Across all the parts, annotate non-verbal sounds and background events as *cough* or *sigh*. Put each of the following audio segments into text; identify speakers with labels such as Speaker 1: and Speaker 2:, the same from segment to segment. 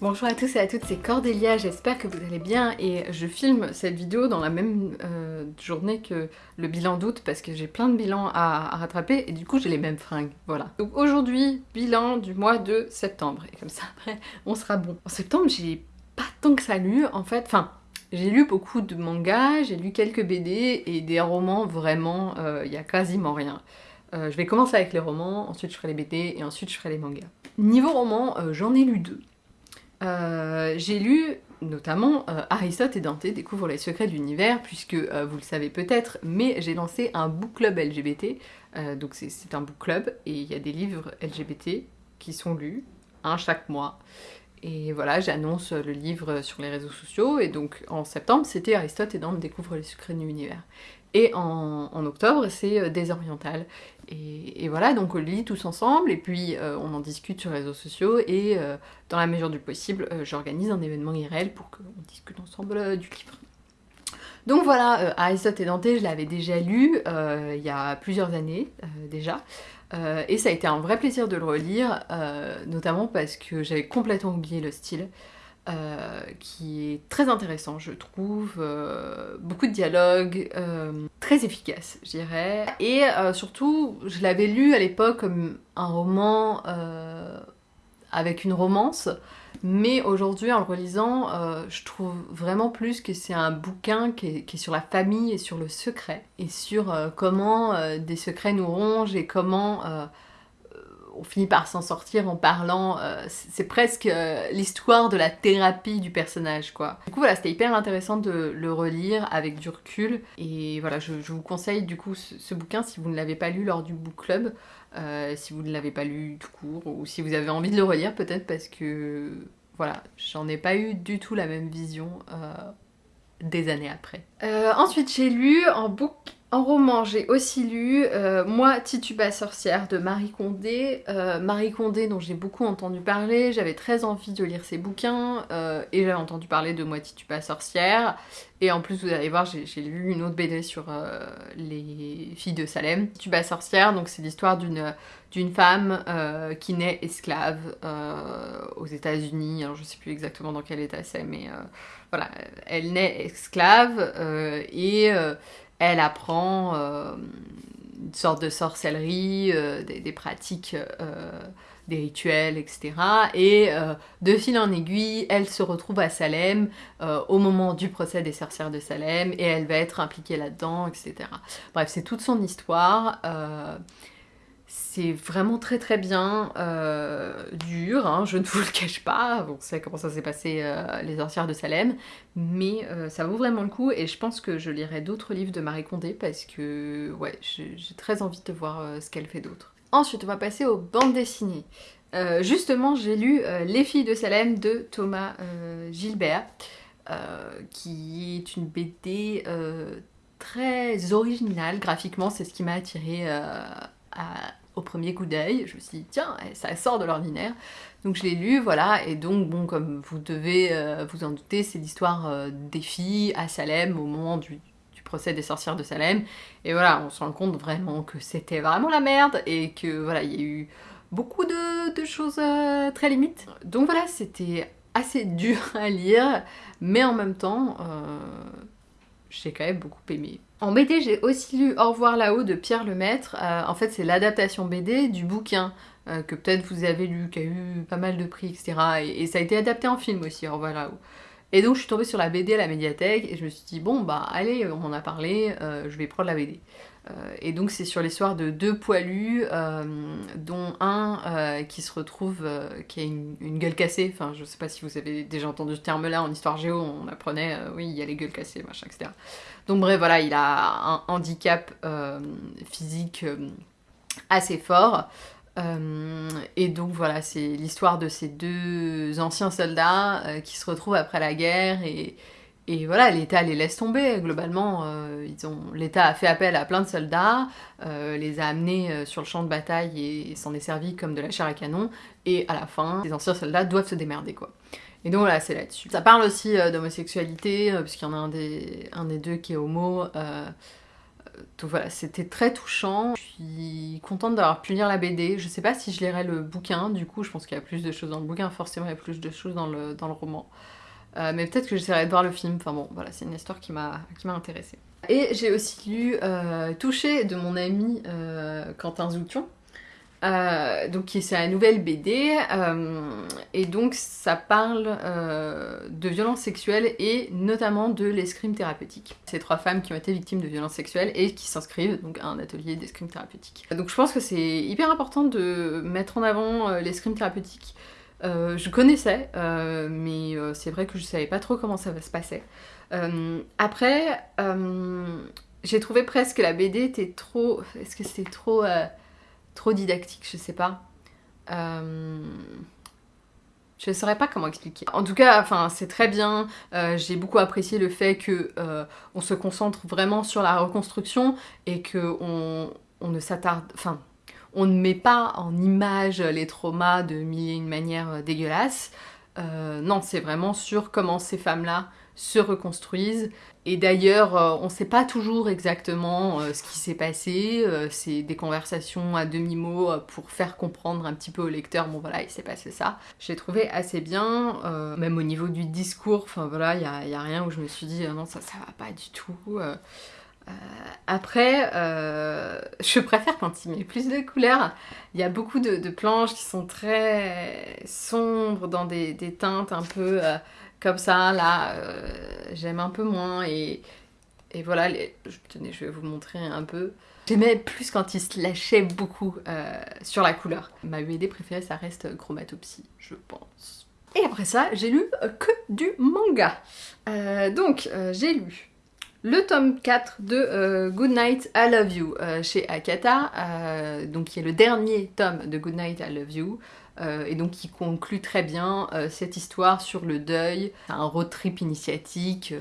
Speaker 1: Bonjour à tous et à toutes, c'est Cordélia, j'espère que vous allez bien et je filme cette vidéo dans la même euh, journée que le bilan d'août parce que j'ai plein de bilans à, rattraper et du coup j'ai les mêmes fringues, voilà. Donc aujourd'hui, bilan du mois de septembre et comme ça après on sera bon. En septembre j'ai pas tant que ça lu en fait, enfin j'ai lu beaucoup de mangas, j'ai lu quelques BD et des romans vraiment, euh, il y a quasiment rien. Euh, je vais commencer avec les romans, ensuite je ferai les BD et ensuite je ferai les mangas. Niveau roman, j'en ai lu deux. Euh, j'ai lu notamment euh, Aristote et Dante découvrent les secrets de l'univers, puisque euh, vous le savez peut-être, mais j'ai lancé un book club LGBT, donc c'est un book club, et il y a des livres LGBT qui sont lus, un chaque mois. Et voilà, j'annonce le livre sur les réseaux sociaux, et donc en septembre, c'était Aristote et Dante découvrent les secrets de l'univers. Et en, octobre, c'est euh, Désoriental. Et, voilà, donc on lit tous ensemble, et puis euh, on en discute sur les réseaux sociaux, et euh, dans la mesure du possible, j'organise un événement IRL pour qu'on discute ensemble du livre. Donc voilà, Aristote et Dante, je l'avais déjà lu il y a plusieurs années déjà, et ça a été un vrai plaisir de le relire, notamment parce que j'avais complètement oublié le style. Euh, qui est très intéressant, je trouve. Euh, beaucoup de dialogues, euh, très efficace, je dirais. Et surtout, je l'avais lu à l'époque comme un roman avec une romance, mais aujourd'hui, en le relisant, je trouve vraiment plus que c'est un bouquin qui est, sur la famille et sur le secret, et sur comment des secrets nous rongent et comment on finit par s'en sortir en parlant, euh, c'est presque euh, l'histoire de la thérapie du personnage quoi. Du coup voilà, c'était hyper intéressant de le relire avec du recul et voilà, je, vous conseille du coup ce, bouquin si vous ne l'avez pas lu lors du book club, euh, si vous ne l'avez pas lu tout court ou si vous avez envie de le relire peut-être parce que voilà, j'en ai pas eu du tout la même vision des années après. ensuite j'ai lu en book en roman, j'ai aussi lu euh, Moi, Tituba sorcière de Marie Condé. Euh, Marie Condé, dont j'ai beaucoup entendu parler, j'avais très envie de lire ses bouquins, euh, et j'avais entendu parler de Moi, Tituba sorcière. Et en plus, vous allez voir, j'ai lu une autre BD sur les filles de Salem. Tituba sorcière, donc c'est l'histoire d'une femme qui naît esclave aux États-Unis. Alors je sais plus exactement dans quel état c'est, mais voilà, elle naît esclave et elle apprend euh, une sorte de sorcellerie, euh, des, pratiques, euh, des rituels, etc. Et de fil en aiguille, elle se retrouve à Salem au moment du procès des sorcières de Salem et elle va être impliquée là-dedans, etc. Bref, c'est toute son histoire. C'est vraiment très très bien, euh, dur, hein, je *laughs* ne vous le cache pas, on sait comment ça s'est passé euh, les sorcières de Salem, mais euh, ça vaut vraiment le coup et je pense que je lirai d'autres livres de Marie Condé parce que j'ai très envie de voir ce qu'elle fait d'autre. Ensuite on va passer aux bandes dessinées. justement j'ai lu Les filles de Salem de Thomas Gilbert, qui est une BD très originale graphiquement, c'est ce qui m'a au premier coup d'œil. Je me suis dit, tiens, eh, ça sort de l'ordinaire. Donc je l'ai lu, voilà, et donc, bon, comme vous devez euh, vous en douter, c'est l'histoire euh, des filles à Salem au moment du, procès des sorcières de Salem. Et voilà, on se rend compte vraiment que c'était vraiment la merde et que voilà, il y a eu beaucoup de, choses euh, très limites. Donc voilà, c'était assez *laughs* dur à lire, mais en même temps, j'ai quand même beaucoup aimé. En BD, j'ai aussi lu Au revoir là-haut de Pierre Lemaître. Euh, en fait, c'est l'adaptation BD du bouquin euh, que peut-être vous avez lu, qui a eu pas mal de prix, etc. Et, ça a été adapté en film aussi, Au revoir là-haut. Et donc, je suis tombée sur la BD à la médiathèque et je me suis dit, bon, bah allez, on en a parlé, euh, je vais prendre la BD. Euh, et donc c'est sur l'histoire de deux poilus, euh, dont un euh, qui se retrouve, qui a une, gueule cassée, enfin je sais pas si vous avez déjà entendu ce terme-là en histoire géo, on apprenait, oui il y a les gueules cassées, machin, etc. Donc bref voilà, il a un handicap physique assez fort, et donc voilà, c'est l'histoire de ces deux anciens soldats qui se retrouvent après la guerre et et voilà, l'État les laisse tomber, globalement, euh, l'État a fait appel à plein de soldats, euh, les a amenés euh, sur le champ de bataille et, s'en est servi comme de la chair à canon, et à la fin, les anciens soldats doivent se démerder, quoi. Et donc voilà, c'est là-dessus. Ça parle aussi d'homosexualité, puisqu'il y en a un des, deux qui est homo, donc voilà, c'était très touchant. Je suis contente d'avoir pu lire la BD. Je sais pas si je lirai le bouquin, du coup je pense qu'il y a plus de choses dans le bouquin, forcément il y a plus de choses dans le roman. Euh, mais peut-être que j'essaierai de voir le film. Enfin bon, voilà, c'est une histoire qui m'a intéressée. Et j'ai aussi lu euh, Touché de mon ami euh, Quentin Zoution. Donc c'est la nouvelle BD et donc ça parle de violences sexuelles et notamment de l'escrime thérapeutique. Ces trois femmes qui ont été victimes de violences sexuelles et qui s'inscrivent donc à un atelier d'escrime thérapeutique. Donc je pense que c'est hyper important de mettre en avant l'escrime thérapeutique euh, je connaissais, euh, mais euh, c'est vrai que je savais pas trop comment ça se passer. après, j'ai trouvé presque que la BD était trop... Est-ce que c'était trop, trop didactique? Je sais pas. Je ne saurais pas comment expliquer. En tout cas, c'est très bien. J'ai beaucoup apprécié le fait que on se concentre vraiment sur la reconstruction et que on, on ne s'attarde, enfin, on ne met pas en image les traumas de mille et une manières euh, dégueulasses. Euh, non, c'est vraiment sur comment ces femmes-là se reconstruisent. Et d'ailleurs, euh, on ne sait pas toujours exactement ce qui s'est passé. c'est des conversations à demi-mot pour faire comprendre un petit peu au lecteur, bon voilà, il s'est passé ça. J'ai trouvé assez bien, même au niveau du discours, enfin voilà, il n'y a, rien où je me suis dit, non, ça, ça va pas du tout. Euh, après, euh, je préfère quand il met plus de couleurs. Il y a beaucoup de, planches qui sont très sombres, dans des, teintes un peu euh, comme ça. Là, j'aime un peu moins. Et, voilà, je vais vous montrer un peu. J'aimais plus quand il se lâchait beaucoup sur la couleur. Ma BD préférée, ça reste Chromatopsie, je pense. Et après ça, j'ai lu que du manga. donc, j'ai lu le tome 4 de euh, Good Night, I Love You euh, chez Akata, euh, donc qui est le dernier tome de Good Night, I Love You, et donc qui conclut très bien cette histoire sur le deuil, un road trip initiatique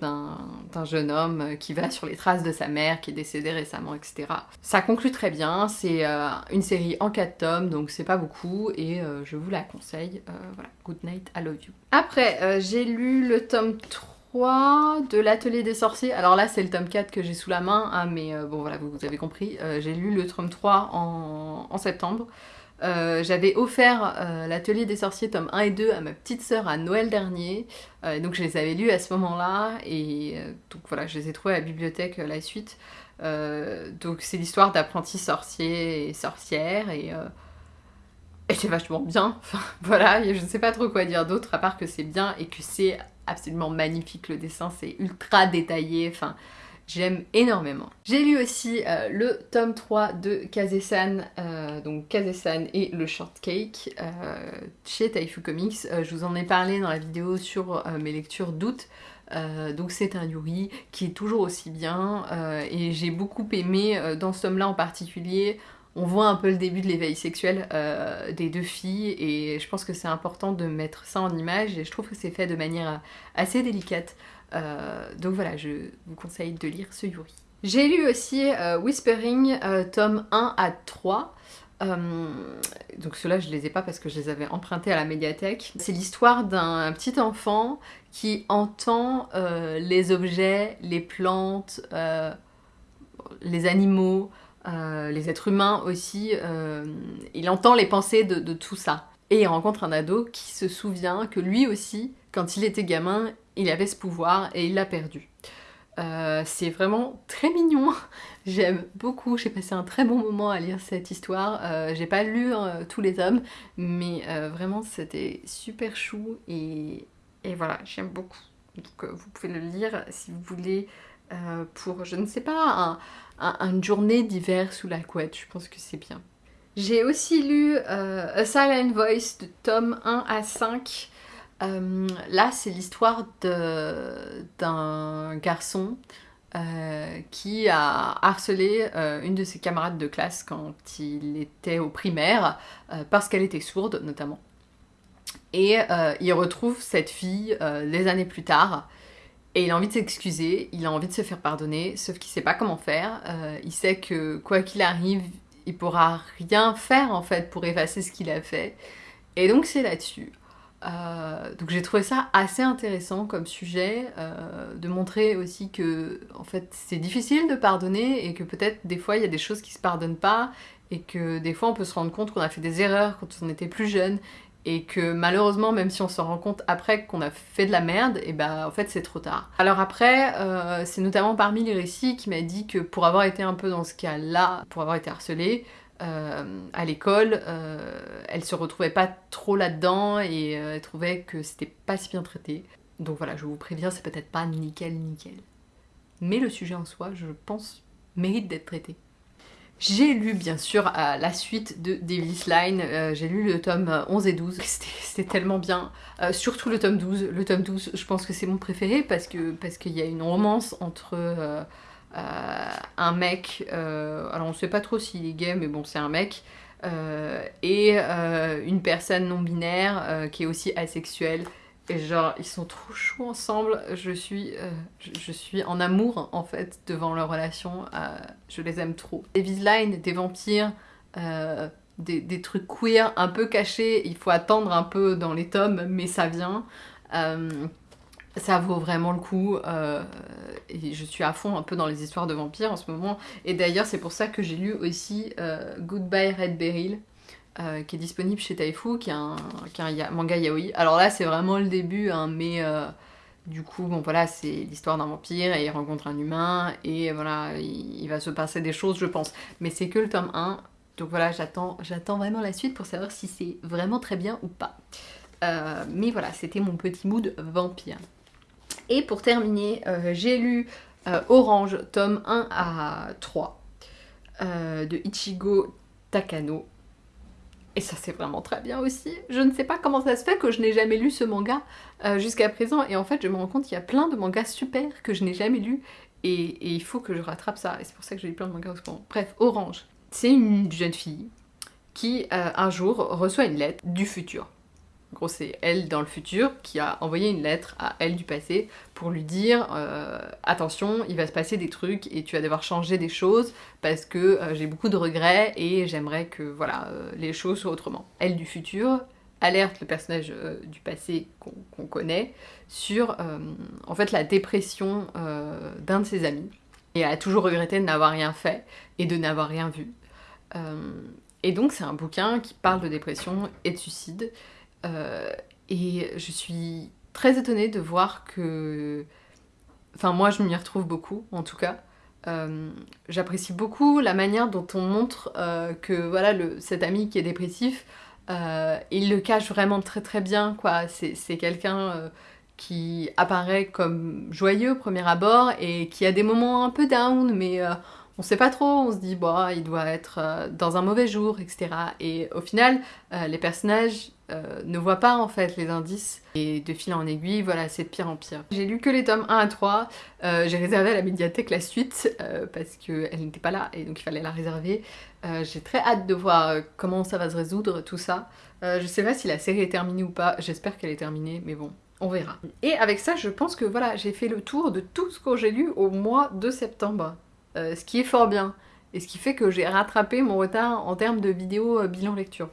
Speaker 1: d'un jeune homme qui va sur les traces de sa mère qui est décédée récemment, etc. Ça conclut très bien, c'est une série en 4 tomes, donc c'est pas beaucoup, et je vous la conseille, voilà, Good Night, I Love You. Après, j'ai lu le tome 3 de l'atelier des sorciers. Alors là c'est le tome 4 que j'ai sous la main, hein, mais euh, bon voilà, vous, avez compris. Euh, j'ai lu le tome 3 en, septembre. Euh, j'avais offert l'atelier des sorciers tome 1 et 2 à ma petite sœur à Noël dernier. donc je les avais lus à ce moment-là et donc voilà, je les ai trouvés à la bibliothèque la suite. donc c'est l'histoire d'apprentis sorciers et sorcières et et c'est vachement bien, *laughs* voilà, je ne sais pas trop quoi dire d'autre à part que c'est bien et que c'est absolument magnifique le dessin, c'est ultra détaillé, enfin j'aime énormément. J'ai lu aussi euh, le tome 3 de Kazesan, euh, donc Kazesan et le Shortcake euh, chez Taifu Comics. je vous en ai parlé dans la vidéo sur mes lectures d'août. donc c'est un Yuri qui est toujours aussi bien et j'ai beaucoup aimé dans ce tome là en particulier on voit un peu le début de l'éveil sexuel euh, des deux filles et je pense que c'est important de mettre ça en image et je trouve que c'est fait de manière assez délicate. Euh, donc voilà, je vous conseille de lire ce Yuri. J'ai lu aussi euh, Whispering, tome 1 à 3. donc ceux-là, je les ai pas parce que je les avais empruntés à la médiathèque. C'est l'histoire d'un petit enfant qui entend les objets, les plantes, les animaux, euh, les êtres humains aussi, euh, il entend les pensées de, tout ça. Et il rencontre un ado qui se souvient que lui aussi, quand il était gamin, il avait ce pouvoir et il l'a perdu. Euh, c'est vraiment très mignon, *laughs* j'aime beaucoup, j'ai passé un très bon moment à lire cette histoire. j'ai pas lu tous les tomes, mais vraiment c'était super chou et, et voilà, j'aime beaucoup. Donc vous pouvez le lire si vous voulez pour, je ne sais pas, un, une journée d'hiver sous la couette, je pense que c'est bien. J'ai aussi lu euh, A Silent Voice de tome 1 à 5. Euh, là, c'est l'histoire d'un garçon euh, qui a harcelé une de ses camarades de classe quand il était au primaire, parce qu'elle était sourde notamment. Et il retrouve cette fille des années plus tard, et il a envie de s'excuser, il a envie de se faire pardonner, sauf qu'il sait pas comment faire. Euh, il sait que quoi qu'il arrive, il pourra rien faire en fait pour effacer ce qu'il a fait. Et donc c'est là-dessus. Euh, donc j'ai trouvé ça assez intéressant comme sujet, euh, de montrer aussi que en fait c'est difficile de pardonner et que peut-être des fois il y a des choses qui se pardonnent pas et que des fois on peut se rendre compte qu'on a fait des erreurs quand on était plus jeune et que malheureusement même si on se rend compte après qu'on a fait de la merde, et ben en fait c'est trop tard. Alors après, euh, c'est notamment parmi les récits qui m'a dit que pour avoir été un peu dans ce cas-là, pour avoir été harcelée, euh, à l'école, euh, elle se retrouvait pas trop là-dedans et elle trouvait que c'était pas si bien traité. Donc voilà, je vous préviens, c'est peut-être pas nickel nickel. Mais le sujet en soi, je pense, mérite d'être traité. J'ai lu bien sûr la suite de Devil's Line, j'ai lu le tome 11 et 12, c'était tellement bien, surtout le tome 12, le tome 12 je pense que c'est mon préféré parce qu'il parce qu'il y a une romance entre euh, un mec, euh, alors on sait pas trop s'il est gay, mais bon, c'est un mec, euh, et une personne non binaire qui est aussi asexuelle. Et genre, ils sont trop chauds ensemble. Je suis, suis en amour, en fait, devant leur relation. je les aime trop. Des Line, des vampires, des, des, trucs queer un peu cachés. Il faut attendre un peu dans les tomes, mais ça vient ça vaut vraiment le coup euh, et je suis à fond un peu dans les histoires de vampires en ce moment et d'ailleurs c'est pour ça que j'ai lu aussi euh, Goodbye Red Beryl euh, qui est disponible chez Taifu qui est un, manga yaoi. Alors là c'est vraiment le début hein, mais du coup bon voilà c'est l'histoire d'un vampire et il rencontre un humain et voilà il, va se passer des choses je pense. Mais c'est que le tome 1 donc voilà j'attends vraiment la suite pour savoir si c'est vraiment très bien ou pas. Mais voilà c'était mon petit mood vampire. Et pour terminer, euh, j'ai lu euh, Orange, tome 1 à 3, euh, de Ichigo Takano. Et ça c'est vraiment très bien aussi. Je ne sais pas comment ça se fait que je n'ai jamais lu ce manga jusqu'à présent. Et en fait je me rends compte qu'il y a plein de mangas super que je n'ai jamais lu. Et, il faut que je rattrape ça. Et c'est pour ça que j'ai lu plein de mangas au Bref, Orange. C'est une jeune fille qui un jour reçoit une lettre du futur. En gros, c'est elle dans le futur qui a envoyé une lettre à elle du passé pour lui dire euh, attention, il va se passer des trucs et tu vas devoir changer des choses parce que euh, j'ai beaucoup de regrets et j'aimerais que voilà euh, les choses soient autrement. Elle du futur alerte le personnage du passé qu'on connaît sur en fait la dépression d'un de ses amis et elle a toujours regretté de n'avoir rien fait et de n'avoir rien vu. et donc c'est un bouquin qui parle de dépression et de suicide et je suis très étonnée de voir que... Enfin moi je m'y retrouve beaucoup en tout cas. Euh, j'apprécie beaucoup la manière dont on montre euh, que voilà cet ami qui est dépressif, il le cache vraiment très très bien quoi. C'est quelqu'un qui apparaît comme joyeux au premier abord et qui a des moments un peu down mais on sait pas trop, on se dit bah il doit être dans un mauvais jour etc. Et au final les personnages euh, ne voit pas en fait les indices et de fil en aiguille, voilà, c'est de pire en pire. J'ai lu que les tomes 1 à 3, euh, j'ai réservé à la médiathèque la suite euh, parce qu'elle n'était pas là et donc il fallait la réserver. j'ai très hâte de voir comment ça va se résoudre tout ça. je sais pas si la série est terminée ou pas, j'espère qu'elle est terminée, mais bon, on verra. Et avec ça, je pense que voilà, j'ai fait le tour de tout ce que j'ai lu au mois de septembre, ce qui est fort bien et ce qui fait que j'ai rattrapé mon retard en termes de vidéos bilan lecture.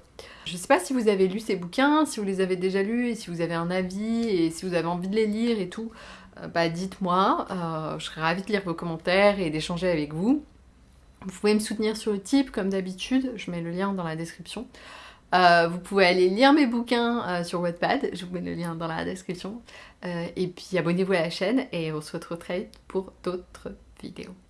Speaker 1: Je sais pas si vous avez lu ces bouquins, si vous les avez déjà lus, si vous avez un avis, et si vous avez envie de les lire et tout, euh, bah dites-moi, euh, je serais ravie de lire vos commentaires et d'échanger avec vous. Vous pouvez me soutenir sur le type comme d'habitude, je mets le lien dans la description. Euh, vous pouvez aller lire mes bouquins sur Wattpad, je vous mets le lien dans la description. et puis abonnez-vous à la chaîne et on se retrouve très vite pour d'autres vidéos.